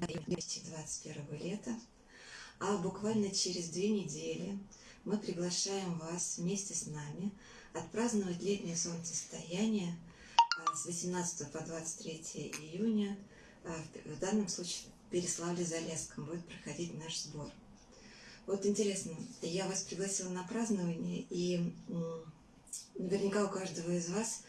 2021 лета, а буквально через две недели мы приглашаем вас вместе с нами отпраздновать летнее солнцестояние а, с 18 по 23 июня, а, в данном случае в Переславле-Залесском будет проходить наш сбор. Вот интересно, я вас пригласила на празднование, и наверняка у каждого из вас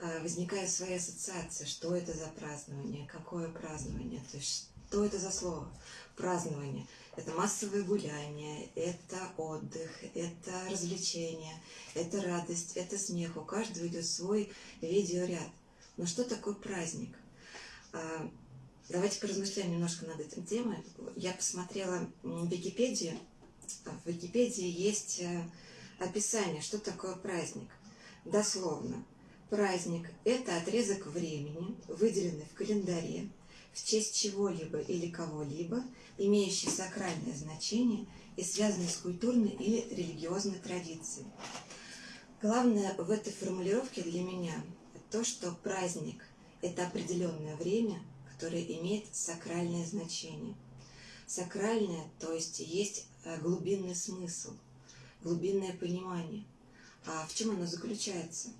а, возникает своя ассоциация, что это за празднование, какое празднование, то есть что это за слово празднование. Это массовое гуляние, это отдых, это развлечение, это радость, это смех. У каждого идет свой видеоряд. Но что такое праздник? А, давайте поразмышляем немножко над этой темой. Я посмотрела Википедию. В Википедии есть э, описание, что такое праздник. Дословно. Праздник – это отрезок времени, выделенный в календаре, в честь чего-либо или кого-либо, имеющий сакральное значение и связанный с культурной или религиозной традицией. Главное в этой формулировке для меня то, что праздник – это определенное время, которое имеет сакральное значение. Сакральное, то есть есть э, глубинный смысл, глубинное понимание. А в чем оно заключается?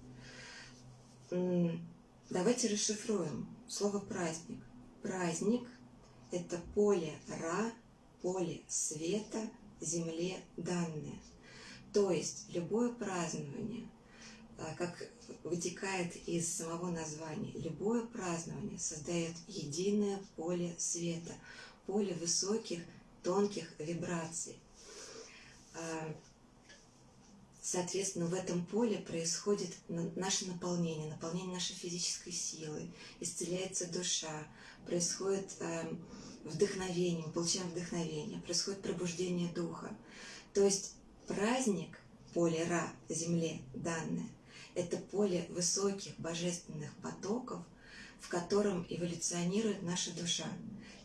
Давайте расшифруем слово «праздник». Праздник – это поле Ра, поле света, земле данное. То есть любое празднование, а, как вытекает из самого названия, любое празднование создает единое поле света, поле высоких, тонких вибраций. А, Соответственно, в этом поле происходит наше наполнение, наполнение нашей физической силы, исцеляется душа, происходит э, вдохновение, мы получаем вдохновение, происходит пробуждение духа. То есть праздник, поле Ра, Земле данное, это поле высоких божественных потоков, в котором эволюционирует наша душа,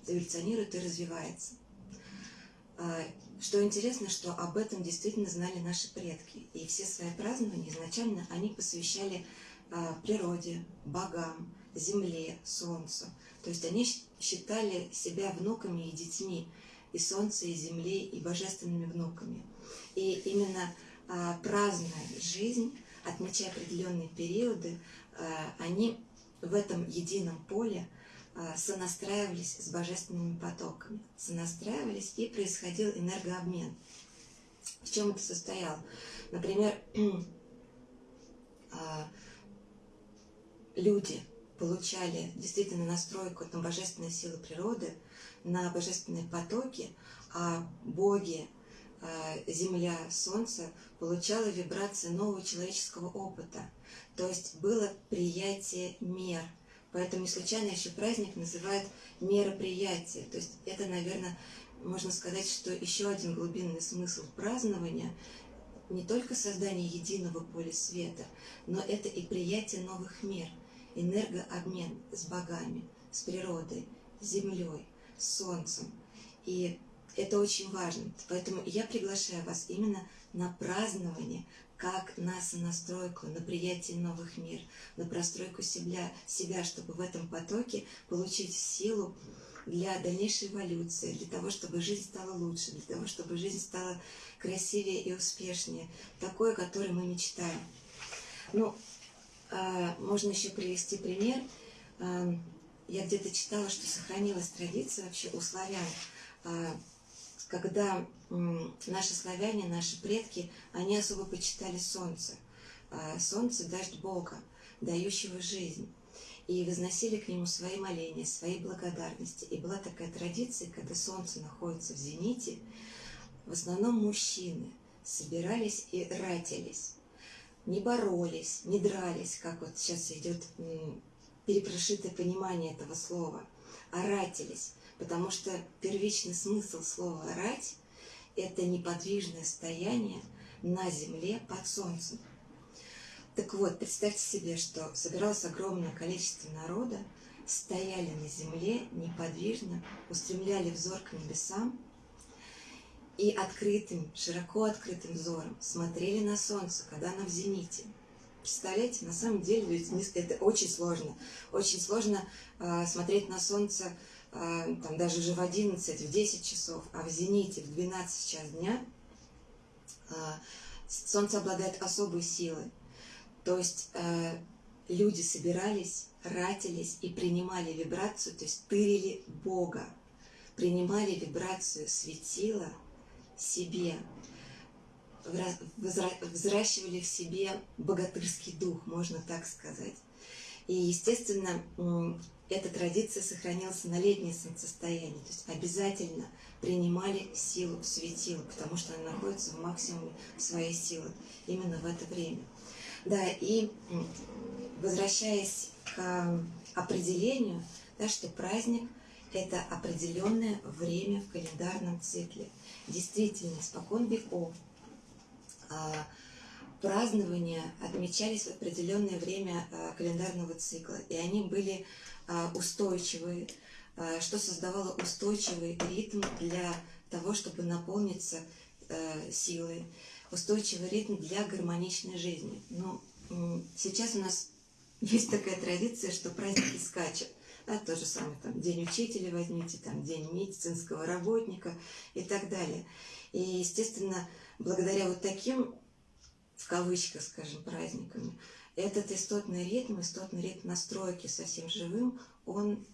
эволюционирует и развивается. А, что интересно, что об этом действительно знали наши предки. И все свои празднования изначально они посвящали а, природе, богам, земле, солнцу. То есть они считали себя внуками и детьми и солнца, и земли, и божественными внуками. И именно а, празднуя жизнь, отмечая определенные периоды, они в этом едином поле а, сонастраивались с божественными потоками, сонастраивались и происходил энергообмен. В чем это состоял? Например, а, люди получали действительно настройку на божественные силы природы, на божественные потоки, а боги, а, Земля, Солнце получало вибрации нового человеческого опыта. То есть было приятие мер – Поэтому не случайно еще праздник называют мероприятие. То есть это, наверное, можно сказать, что еще один глубинный смысл празднования не только создание единого поля света, но это и приятие новых мер, энергообмен с богами, с природой, с землей, с солнцем. И это очень важно. Поэтому я приглашаю вас именно на празднование как нас настройку на приятие новых мир, на простройку себя, себя, чтобы в этом потоке получить силу для дальнейшей эволюции, для того, чтобы жизнь стала лучше, для того, чтобы жизнь стала красивее и успешнее, такое, о которой мы мечтаем. Ну, а, можно еще привести пример. А, я где-то читала, что сохранилась традиция вообще у славян а, когда наши славяне, наши предки, они особо почитали солнце. А, солнце – дождь Бога, дающего жизнь. И возносили к нему свои моления, свои благодарности. И была такая традиция, когда солнце находится в зените, в основном мужчины собирались и ратились. Не боролись, не дрались, как вот сейчас идет перепрошитое понимание этого слова, а ратились потому что первичный смысл слова «рать» – это неподвижное стояние на земле под солнцем. Так вот, представьте себе, что собиралось огромное количество народа, стояли на земле неподвижно, устремляли взор к небесам и открытым, широко открытым взором смотрели на солнце, когда оно в зените. Представляете, на самом деле это очень сложно. Очень сложно э, смотреть на солнце там даже уже в 11, в 10 часов, а в зените в 12 час дня а, Солнце обладает особой силой. То есть э, люди собирались, ратились и принимали вибрацию, то есть тырили Бога, принимали вибрацию светила себе, взращивали в себе богатырский дух, можно так сказать. И, естественно, эта традиция сохранилась на летнее солнцестояние. То есть обязательно принимали силу светила, потому что она находится в максимуме своей силы именно в это время. Да, и возвращаясь к определению, да, что праздник – это определенное время в календарном цикле. Действительно, спокон веков а, празднования отмечались в определенное время а, календарного цикла, и они были а, устойчивые, а, что создавало устойчивый ритм для того, чтобы наполниться а, силой, устойчивый ритм для гармоничной жизни. Но сейчас у нас есть такая традиция, что праздники скачут. Да, то же самое, там, День учителя возьмите, там, День медицинского работника и так далее. И, естественно, благодаря вот таким, в кавычках, скажем, праздникам, этот истотный ритм, истотный ритм настройки совсем живым, он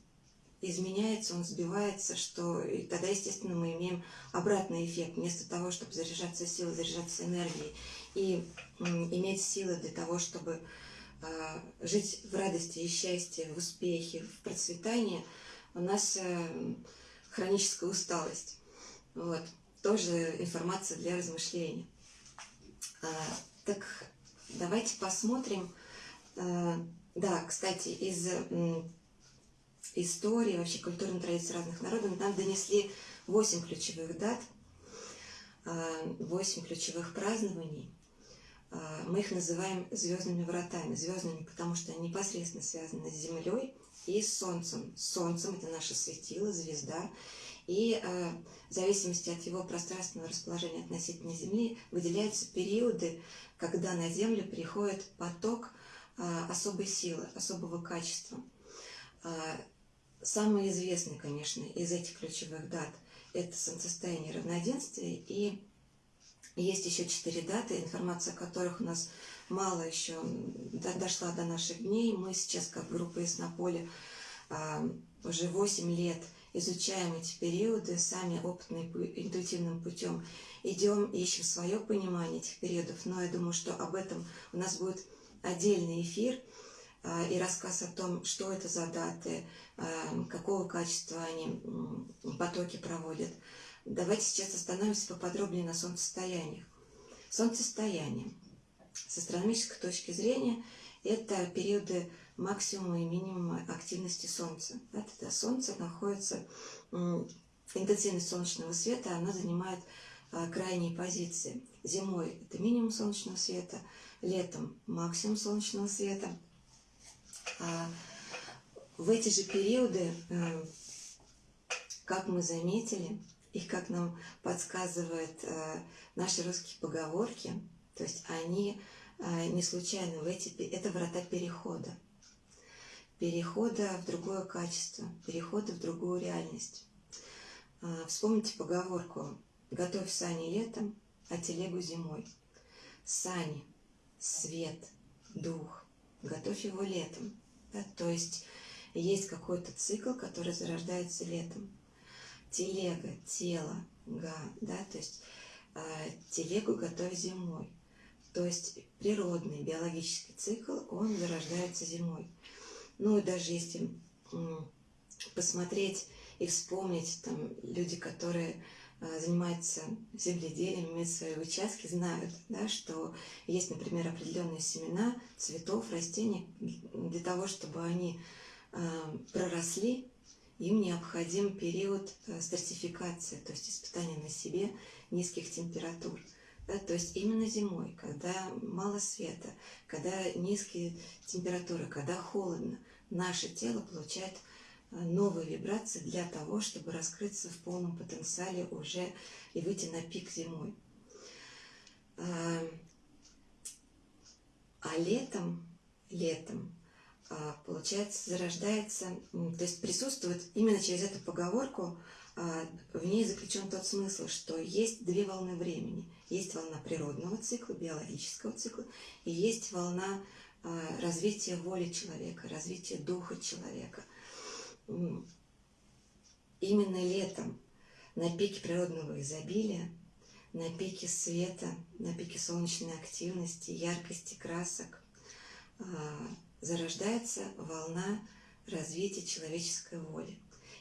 изменяется, он сбивается, что и тогда, естественно, мы имеем обратный эффект. Вместо того, чтобы заряжаться силой, заряжаться энергией и иметь силы для того, чтобы э, жить в радости и счастье, в успехе, в процветании, у нас э, хроническая усталость. Вот. Тоже информация для размышлений. Так Давайте посмотрим. Э, да, кстати, из истории, вообще культурной традиции разных народов нам донесли 8 ключевых дат, 8 э, ключевых празднований. Э, мы их называем звездными вратами. Звездными, потому что они непосредственно связаны с Землей и с Солнцем. Солнцем – это наше светило, звезда. И в зависимости от его пространственного расположения относительно Земли выделяются периоды когда на Землю приходит поток а, особой силы, особого качества. А, самый известный, конечно, из этих ключевых дат – это солнцестояние равноденствия, и есть еще четыре даты, информация о которых у нас мало еще дошла до наших дней. Мы сейчас, как группа Яснополе, уже 8 лет изучаем эти периоды сами опытным интуитивным путем идем, ищем свое понимание этих периодов, но я думаю, что об этом у нас будет отдельный эфир а, и рассказ о том, что это за даты, а, какого качества они потоки проводят. Давайте сейчас остановимся поподробнее на солнцестояниях. Солнцестояние. С астрономической точки зрения это периоды максимума и минимума активности Солнца. Да, тогда Солнце находится, интенсивность солнечного света, она занимает а, крайние позиции. Зимой это минимум солнечного света, летом максимум солнечного света. А в эти же периоды, э, как мы заметили, и как нам подсказывают э, наши русские поговорки, то есть они э, не случайно в эти, это врата перехода. Перехода в другое качество, перехода в другую реальность. А, вспомните поговорку Готовь сани летом, а телегу зимой. Сани, свет, дух. Готовь его летом. Да? То есть есть какой-то цикл, который зарождается летом. Телега, тело, га, да, то есть э, телегу готовь зимой. То есть природный биологический цикл, он зарождается зимой. Ну и даже если посмотреть и вспомнить, там люди, которые Э, занимаются земледелием, имеют свои участки, знают, да, что есть, например, определенные семена цветов, растений, для того, чтобы они э, проросли, им необходим период э, стратификации, то есть испытания на себе низких температур. Да, то есть именно зимой, когда мало света, когда низкие температуры, когда холодно, наше тело получает новые вибрации для того, чтобы раскрыться в полном потенциале уже и выйти на пик зимой. А, а летом, летом а, получается, зарождается, то есть присутствует именно через эту поговорку, а, в ней заключен тот смысл, что есть две волны времени. Есть волна природного цикла, биологического цикла, и есть волна а, развития воли человека, развития духа человека. Именно летом, на пике природного изобилия, на пике света, на пике солнечной активности, яркости красок, зарождается волна развития человеческой воли.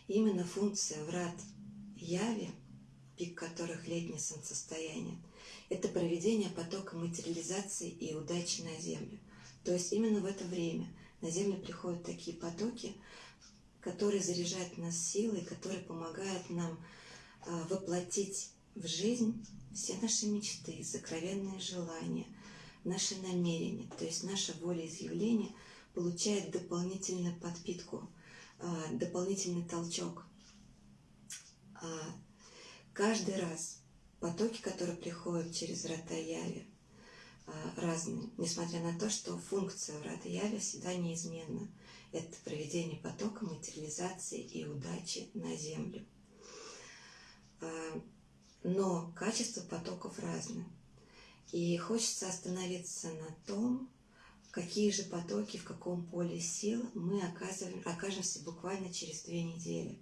Именно функция врат яви, пик которых летнее солнцестояние, это проведение потока материализации и удачи на Землю. То есть именно в это время на Землю приходят такие потоки, которые заряжают нас силой, которые помогают нам а, воплотить в жизнь все наши мечты, сокровенные желания, наши намерения, то есть наша волеизъявление – получает дополнительную подпитку, а, дополнительный толчок. А, каждый раз потоки, которые приходят через врата А, разные, несмотря на то, что функция врата Яви всегда неизменна. Это проведение потока, материализации и удачи на Землю. Но качество потоков разное. И хочется остановиться на том, какие же потоки, в каком поле сил мы окажемся буквально через две недели.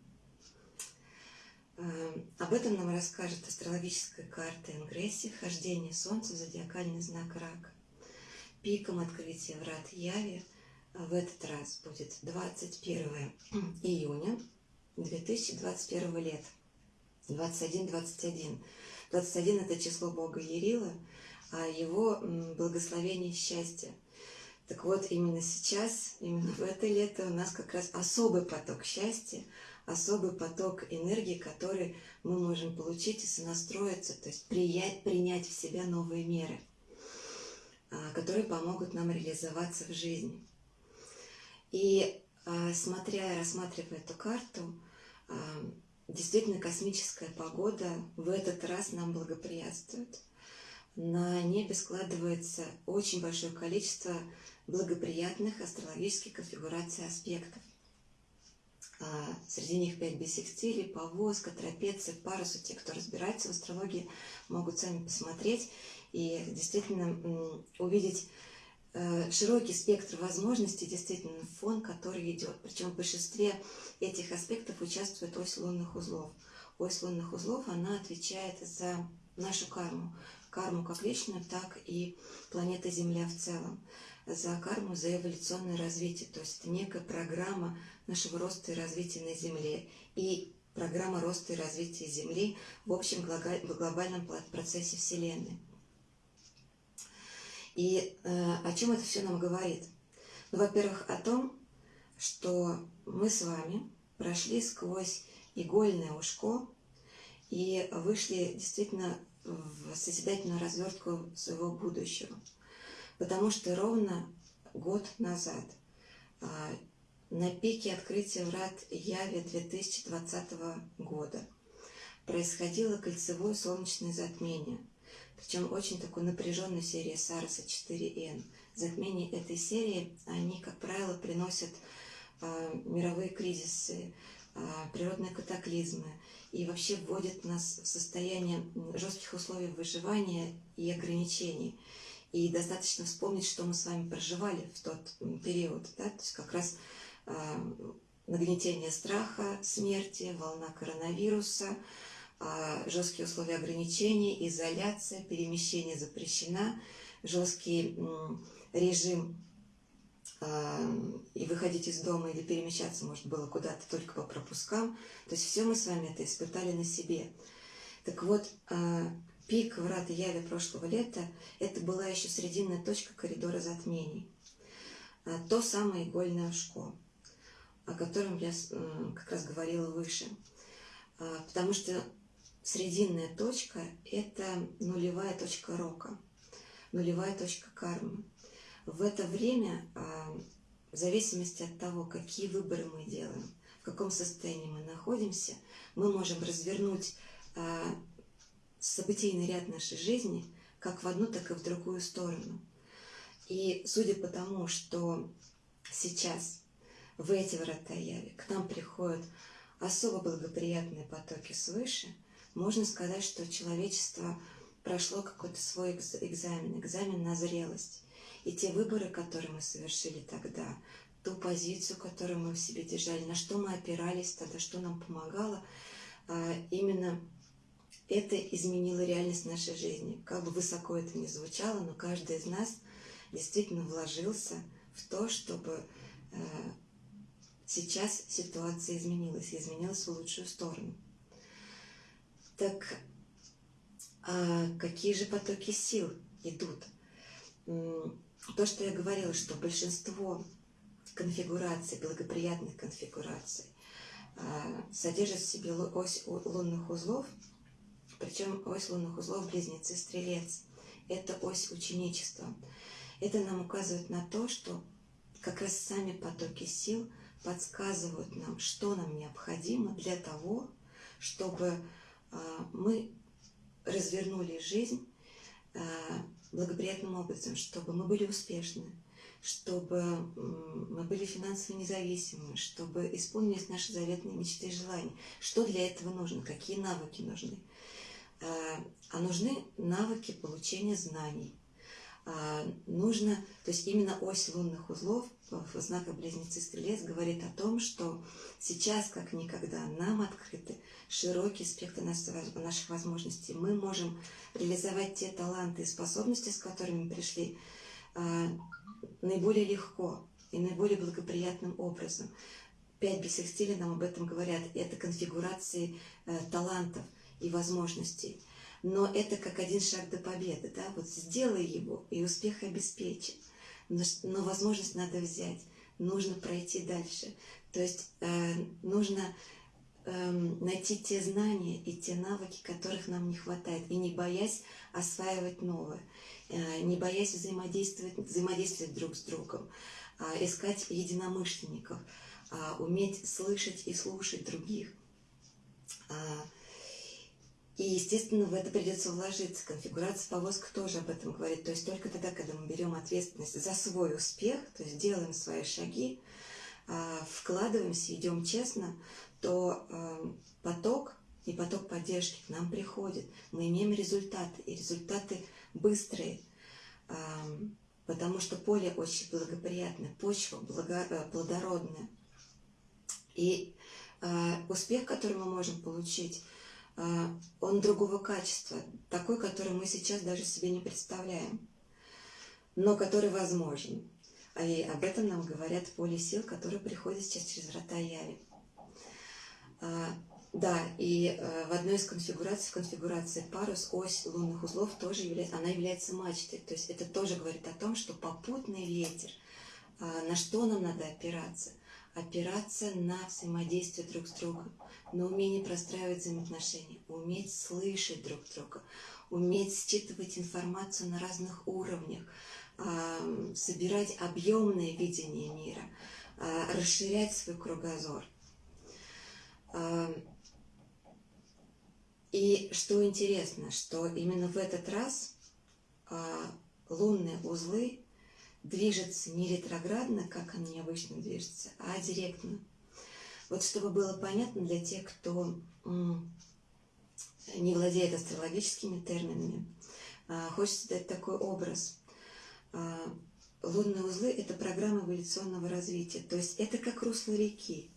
Эм, об этом нам расскажет астрологическая карта Ингресси, вхождение Солнца в зодиакальный знак Рак. Пиком открытия врат Яви э, в этот раз будет 21 июня 2021 лет. 21-21. 21 – это число Бога Ерила, а его благословение счастья – так вот, именно сейчас, именно в это лето у нас как раз особый поток счастья, особый поток энергии, который мы можем получить и сонастроиться, то есть приять, принять в себя новые меры, а, которые помогут нам реализоваться в жизни. И а, смотря и рассматривая эту карту, а, действительно космическая погода в этот раз нам благоприятствует. На небе складывается очень большое количество благоприятных астрологических конфигураций аспектов. А, среди них 5 бисекстилей, повозка, трапеция, парусу. Те, кто разбирается в астрологии, могут сами посмотреть и действительно увидеть э, широкий спектр возможностей, действительно фон, который идет. Причем в большинстве этих аспектов участвует ось лунных узлов. Ось лунных узлов, она отвечает за нашу карму. Карму как личную, так и планета Земля в целом за карму, за эволюционное развитие. То есть это некая программа нашего роста и развития на Земле. И программа роста и развития Земли в общем глобальном процессе Вселенной. И э, о чем это все нам говорит? Ну, во-первых, о том, что мы с вами прошли сквозь игольное ушко и вышли действительно в созидательную развертку своего будущего – потому что ровно год назад а, на пике открытия врат Яви 2020 года происходило кольцевое солнечное затмение, причем очень такой напряженной серии Сароса 4Н. Затмения этой серии, они, как правило, приносят а, мировые кризисы, а, природные катаклизмы и вообще вводят нас в состояние жестких условий выживания и ограничений. И достаточно вспомнить, что мы с вами проживали в тот период. Да? То есть как раз э, нагнетение страха, смерти, волна коронавируса, э, жесткие условия ограничений, изоляция, перемещение запрещена, жесткий э, режим и выходить из дома или перемещаться может было куда-то только по пропускам. То есть все мы с вами это испытали на себе. Так вот, Пик врат Яви прошлого лета – это была еще срединная точка коридора затмений. А, то самое игольное ушко, о котором я как раз говорила выше. А, потому что срединная точка – это нулевая точка рока, нулевая точка кармы. В это время, а, в зависимости от того, какие выборы мы делаем, в каком состоянии мы находимся, мы можем развернуть событийный ряд нашей жизни как в одну, так и в другую сторону. И судя по тому, что сейчас в эти врата яви к нам приходят особо благоприятные потоки свыше, можно сказать, что человечество прошло какой-то свой экзамен, экзамен на зрелость. И те выборы, которые мы совершили тогда, ту позицию, которую мы в себе держали, на что мы опирались тогда, что нам помогало, а, именно это изменило реальность нашей жизни. Как бы высоко это ни звучало, но каждый из нас действительно вложился в то, чтобы э, сейчас ситуация изменилась, изменилась в лучшую сторону. Так а какие же потоки сил идут? То, что я говорила, что большинство конфигураций, благоприятных конфигураций, а, содержит в себе ось лунных узлов, причем ось лунных узлов близнецы-стрелец. Это ось ученичества. Это нам указывает на то, что как раз сами потоки сил подсказывают нам, что нам необходимо для того, чтобы а, мы развернули жизнь а, благоприятным образом, чтобы мы были успешны, чтобы мы были финансово независимы, чтобы исполнились наши заветные мечты и желания. Что для этого нужно? Какие навыки нужны? А, а нужны навыки получения знаний. А, нужно, то есть именно ось лунных узлов в знаках Близнецы Стрелец говорит о том, что сейчас, как никогда, нам открыты широкий спектр наших возможностей. Мы можем реализовать те таланты и способности, с которыми пришли, а, наиболее легко и наиболее благоприятным образом. Пять бисекстилей нам об этом говорят. Это конфигурации э, талантов и возможностей. Но это как один шаг до победы, да, вот сделай его, и успех обеспечен, но, но возможность надо взять, нужно пройти дальше, то есть э, нужно э, найти те знания и те навыки, которых нам не хватает, и не боясь осваивать новое, э, не боясь взаимодействовать, взаимодействовать друг с другом, э, искать единомышленников, э, уметь слышать и слушать других. Э, и, естественно, в это придется вложиться. Конфигурация повозка тоже об этом говорит. То есть только тогда, когда мы берем ответственность за свой успех, то есть делаем свои шаги, а, вкладываемся, идем честно, то а, поток и поток поддержки к нам приходит. Мы имеем результаты, и результаты быстрые, а, потому что поле очень благоприятное, почва э, плодородная. И успех, который мы можем получить – он другого качества, такой, который мы сейчас даже себе не представляем, но который возможен. А и об этом нам говорят поле сил, которые приходят сейчас через врата Яви. А, да, и э, в одной из конфигураций, в конфигурации парус, ось лунных узлов тоже является, она является мачтой. То есть это тоже говорит о том, что попутный ветер, а, на что нам надо опираться? Опираться на взаимодействие друг с другом на умение простраивать взаимоотношения, уметь слышать друг друга, уметь считывать информацию на разных уровнях, собирать объемное видение мира, а, расширять свой кругозор. И что интересно, что именно в этот раз а, лунные узлы движутся не ретроградно, как они обычно движутся, а директно. Вот чтобы было понятно для тех, кто не владеет астрологическими терминами, а, хочется дать такой образ. А, лунные узлы – это программа эволюционного развития, то есть это как русло реки.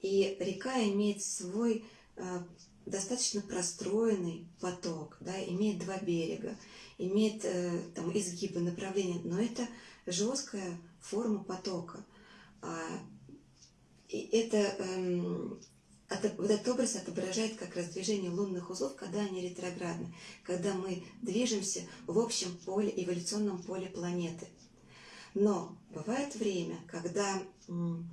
И река имеет свой а, достаточно простроенный поток, да, имеет два берега, имеет э, там, изгибы, направления, но это жесткая форма потока. И это, эм, вот этот образ отображает как раз движение лунных узлов, когда они ретроградны, когда мы движемся в общем поле, эволюционном поле планеты. Но бывает время, когда в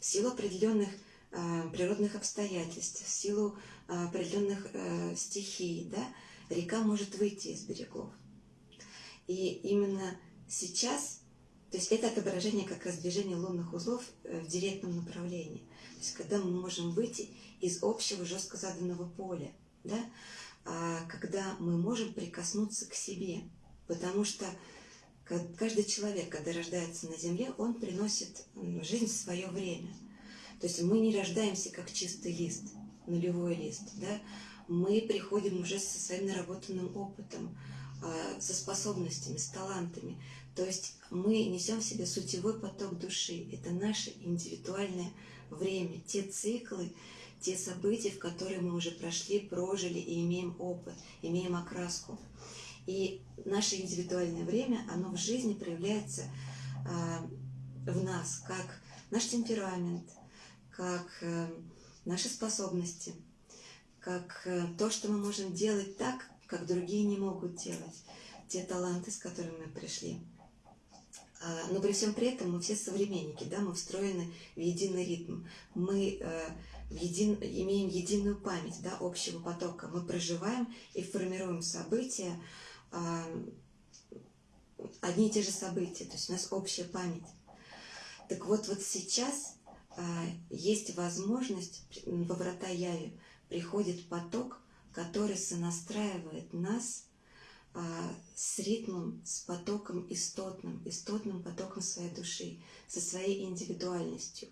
силу определенных э, природных обстоятельств, в силу э, определенных э, стихий, да, река может выйти из берегов. И именно сейчас то есть это отображение как раз движения лунных узлов э, в директном направлении. То есть когда мы можем выйти из общего жестко заданного поля, да, а когда мы можем прикоснуться к себе. Потому что каждый человек, когда рождается на Земле, он приносит в жизнь свое время. То есть мы не рождаемся как чистый лист, нулевой лист, да? мы приходим уже со своим наработанным опытом, а, со способностями, с талантами. То есть мы несем в себе сутевой поток души. Это наше индивидуальное время, те циклы, те события, в которые мы уже прошли, прожили и имеем опыт, имеем окраску. И наше индивидуальное время, оно в жизни проявляется э, в нас, как наш темперамент, как э, наши способности, как э, то, что мы можем делать так, как другие не могут делать, те таланты, с которыми мы пришли. А, но при всем при этом мы все современники, да, мы встроены в единый ритм. Мы э, в един, имеем единую память да, общего потока. Мы проживаем и формируем события, а, одни и те же события, то есть у нас общая память. Так вот, вот сейчас а, есть возможность, во врата Яви приходит поток, который сонастраивает нас с ритмом, с потоком истотным, истотным потоком своей души, со своей индивидуальностью.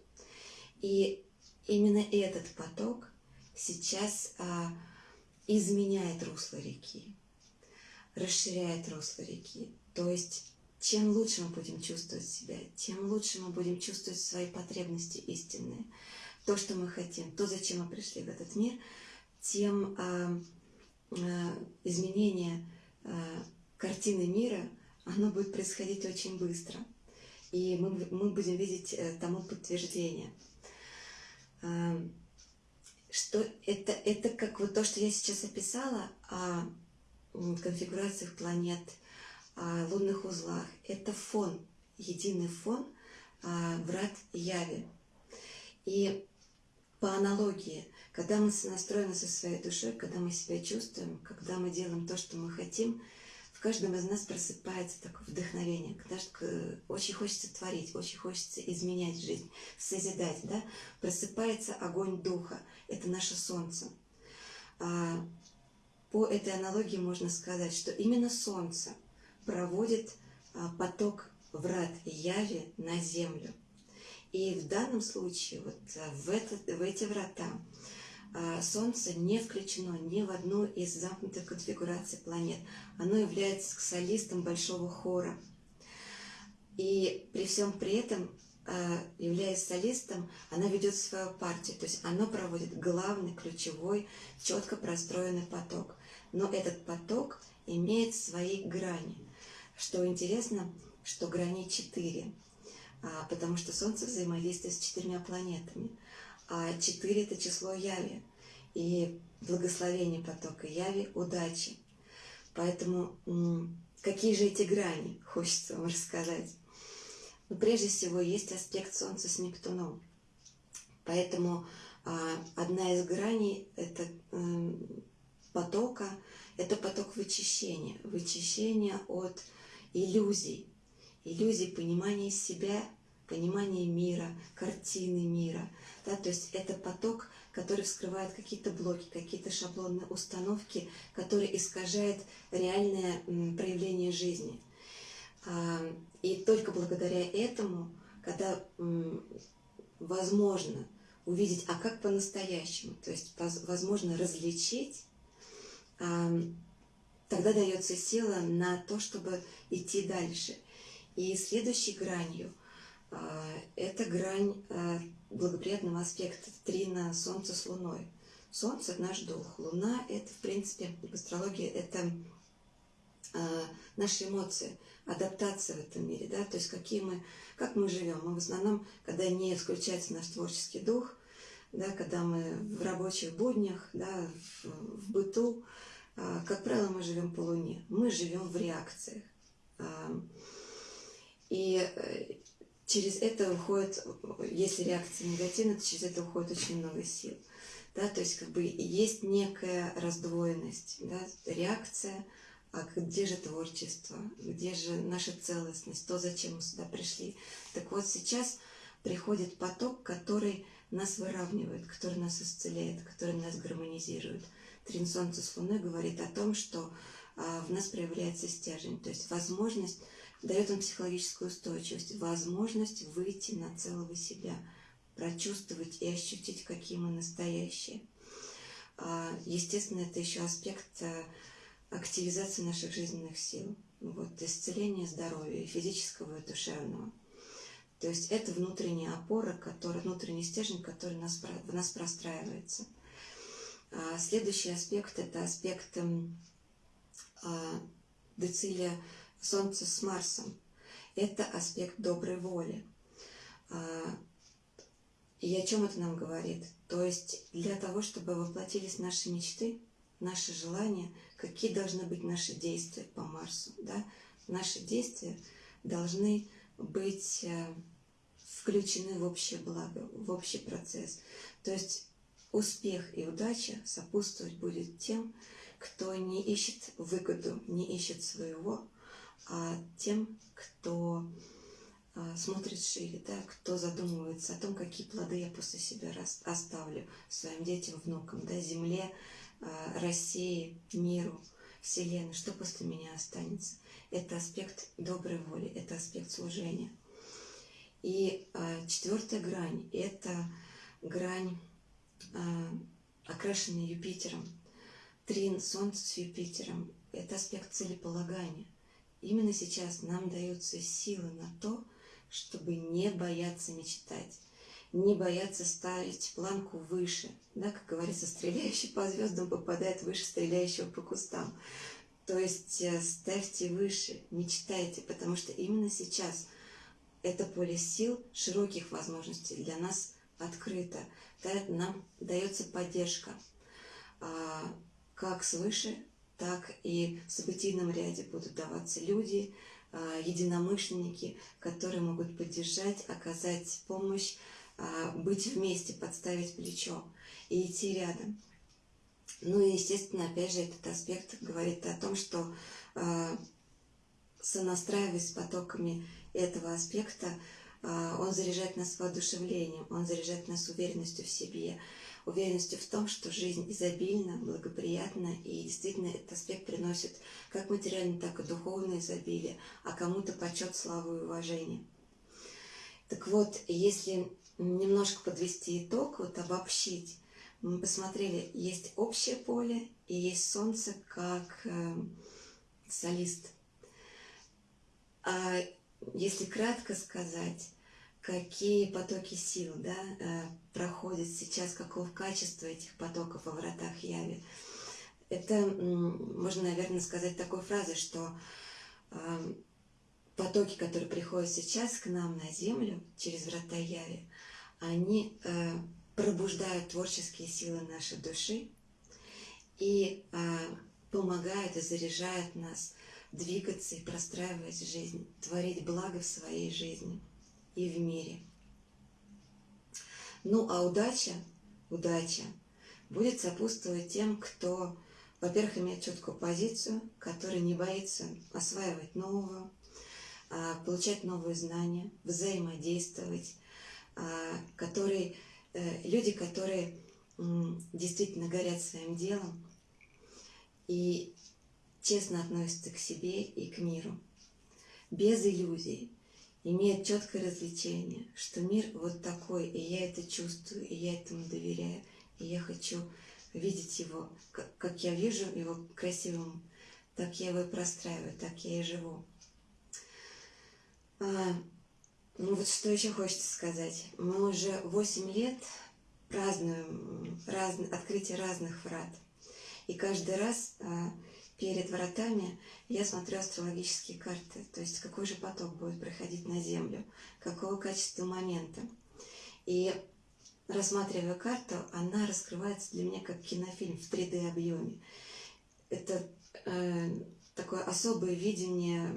И именно этот поток сейчас а, изменяет русло реки, расширяет русло реки. То есть чем лучше мы будем чувствовать себя, тем лучше мы будем чувствовать свои потребности истинные, то, что мы хотим, то, зачем мы пришли в этот мир, тем а, а, изменение а, картины мира, оно будет происходить очень быстро. И мы, мы будем видеть э, тому подтверждение. А, что это, это как вот то, что я сейчас описала о конфигурациях планет, о лунных узлах. Это фон, единый фон врат Яви. И по аналогии, когда мы настроены со своей душой, когда мы себя чувствуем, когда мы делаем то, что мы хотим – в каждом из нас просыпается такое вдохновение, когда очень хочется творить, очень хочется изменять жизнь, созидать, да? Просыпается огонь духа, это наше солнце. А, по этой аналогии можно сказать, что именно солнце проводит а, поток врат яви на землю. И в данном случае вот а, в, этот, в эти врата Солнце не включено ни в одну из замкнутых конфигураций планет. Оно является солистом большого хора. И при всем при этом, а, являясь солистом, она ведет свою партию. То есть оно проводит главный, ключевой, четко простроенный поток. Но этот поток имеет свои грани. Что интересно, что грани четыре, а, потому что Солнце взаимодействует с четырьмя планетами – а 4 – это число Яви. И благословение потока Яви – удачи. Поэтому какие же эти грани, хочется вам рассказать. Но прежде всего есть аспект Солнца с Нептуном. Поэтому а, одна из граней это, э, потока – это поток вычищения. Вычищения от иллюзий. Иллюзий понимания себя, понимания мира, картины мира – да, то есть это поток, который вскрывает какие-то блоки, какие-то шаблонные установки, которые искажают реальное проявление жизни. А, и только благодаря этому, когда возможно увидеть, а как по-настоящему, то есть возможно различить, тогда дается сила на то, чтобы идти дальше. И следующей гранью это грань благоприятного аспекта трина Солнца с Луной. Солнце – наш дух, Луна – это, в принципе, в астрологии – это э, наши эмоции, адаптация в этом мире, да, то есть какие мы, как мы живем. Мы в основном, когда не включается наш творческий дух, да, когда мы в рабочих буднях, да, в, в быту, э, как правило, мы живем по Луне, мы живем в реакциях. Э, и через это уходит, если реакция негативная, то через это уходит очень много сил. Да, то есть как бы есть некая раздвоенность, да, реакция, а где же творчество, где же наша целостность, то, зачем мы сюда пришли. Так вот сейчас приходит поток, который нас выравнивает, который нас исцеляет, который нас гармонизирует. Трин Солнца с Луной говорит о том, что а, в нас проявляется стержень, то есть возможность дает он психологическую устойчивость, возможность выйти на целого себя, прочувствовать и ощутить, какие мы настоящие. А, естественно, это еще аспект э, активизации наших жизненных сил, вот, исцеления здоровья, физического и душевного. То есть это внутренняя опора, который, внутренний стержень, который нас, в нас простраивается. А, следующий аспект – это аспект а, децилия Солнца с Марсом. Это аспект доброй воли. А, и о чем это нам говорит? То есть для того, чтобы воплотились наши мечты, наши желания, какие должны быть наши действия по Марсу. Да? Наши действия должны быть э, включены в общее благо, в общий процесс. То есть успех и удача сопутствовать будет тем, кто не ищет выгоду, не ищет своего, тем, кто а, смотрит шире, да, кто задумывается о том, какие плоды я после себя оставлю своим детям, внукам, да, земле, а, России, миру, Вселенной, что после меня останется. Это аспект доброй воли, это аспект служения. И а, четвертая грань – это грань, а, окрашенная Юпитером. Трин Солнца с Юпитером – это аспект целеполагания. Именно сейчас нам даются силы на то, чтобы не бояться мечтать, не бояться ставить планку выше. Да, как говорится, стреляющий по звездам попадает выше стреляющего по кустам. То есть э, ставьте выше, мечтайте, потому что именно сейчас это поле сил, широких возможностей для нас открыто. Да, нам дается поддержка а, как свыше, так и в событийном ряде будут даваться люди, а, единомышленники, которые могут поддержать, оказать помощь, а, быть вместе, подставить плечо и идти рядом. Ну и, естественно, опять же, этот аспект говорит о том, что а, сонастраиваясь с потоками этого аспекта, он заряжает нас воодушевлением, он заряжает нас уверенностью в себе, уверенностью в том, что жизнь изобильна, благоприятна, и действительно этот аспект приносит как материальное, так и духовное изобилие, а кому-то почет, славу и уважение. Так вот, если немножко подвести итог, вот обобщить, мы посмотрели, есть общее поле и есть Солнце как э, солист. А если кратко сказать, какие потоки сил да, э, проходят сейчас, какого качества этих потоков во вратах Яви. Это можно, наверное, сказать такой фразой, что э, потоки, которые приходят сейчас к нам на Землю через врата Яви, они э, пробуждают творческие силы нашей души и помогают и заряжают нас двигаться и простраивать жизнь, творить благо в своей жизни и в мире. Ну, а удача, удача будет сопутствовать тем, кто, во-первых, имеет четкую позицию, который не боится осваивать нового, а, получать новые знания, взаимодействовать, а, который, э, люди, которые действительно горят своим делом и честно относятся к себе и к миру, без иллюзий, имеет четкое развлечение, что мир вот такой, и я это чувствую, и я этому доверяю, и я хочу видеть его, как, я вижу его красивым, так я его и простраиваю, так я и живу. А, ну вот что еще хочется сказать. Мы уже 8 лет празднуем раз, открытие разных врат. И каждый раз а, перед вратами я смотрю астрологические карты, то есть какой же поток будет проходить на Землю, какого качества момента. И рассматривая карту, она раскрывается для меня как кинофильм в 3D объеме. Это э, такое особое видение,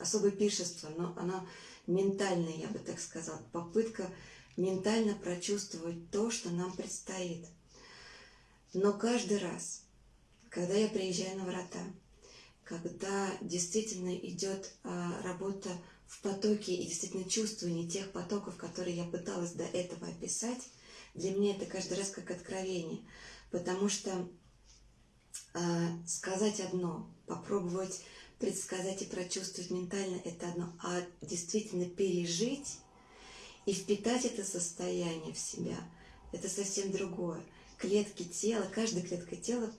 особое пиршество, но оно ментальное, я бы так сказала, попытка ментально прочувствовать то, что нам предстоит. Но каждый раз – когда я приезжаю на врата, когда действительно идет а, работа в потоке и действительно чувствование тех потоков, которые я пыталась до этого описать, для меня это каждый раз как откровение, потому что а, сказать одно, попробовать предсказать и прочувствовать ментально это одно, а действительно пережить и впитать это состояние в себя, это совсем другое. Клетки тела, каждая клетка тела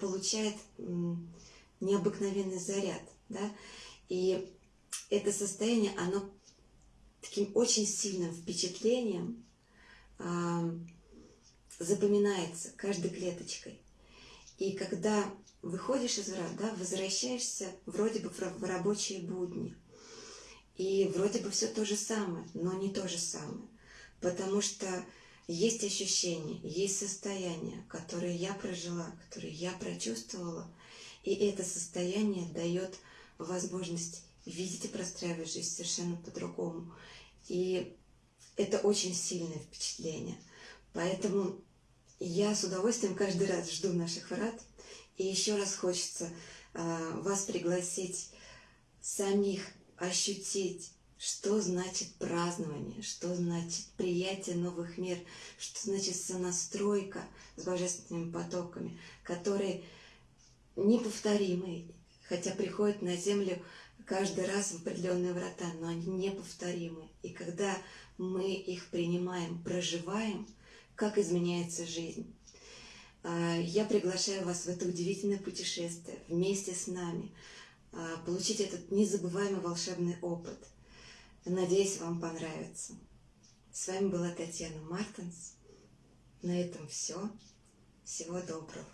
получает необыкновенный заряд, да, и это состояние, оно таким очень сильным впечатлением э, запоминается каждой клеточкой. И когда выходишь из врат, да, возвращаешься вроде бы в рабочие будни. И вроде бы все то же самое, но не то же самое. Потому что есть ощущения, есть состояние, которое я прожила, которое я прочувствовала. И это состояние дает возможность видеть и простраивать жизнь совершенно по-другому. И это очень сильное впечатление. Поэтому я с удовольствием каждый раз жду наших врат. И еще раз хочется э, вас пригласить самих ощутить, что значит празднование, что значит приятие новых мер, что значит сонастройка с божественными потоками, которые неповторимы, хотя приходят на землю каждый раз в определенные врата, но они неповторимы. И когда мы их принимаем, проживаем, как изменяется жизнь. А, я приглашаю вас в это удивительное путешествие вместе с нами, а, получить этот незабываемый волшебный опыт. Надеюсь, вам понравится. С вами была Татьяна Мартинс. На этом все. Всего доброго.